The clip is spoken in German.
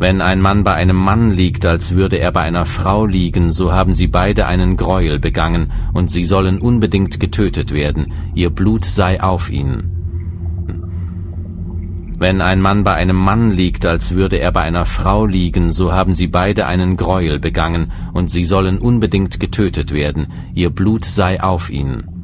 Wenn ein Mann bei einem Mann liegt, als würde er bei einer Frau liegen, so haben sie beide einen Gräuel begangen, und sie sollen unbedingt getötet werden, ihr Blut sei auf ihnen. Wenn ein Mann bei einem Mann liegt, als würde er bei einer Frau liegen, so haben sie beide einen Gräuel begangen, und sie sollen unbedingt getötet werden, ihr Blut sei auf ihnen.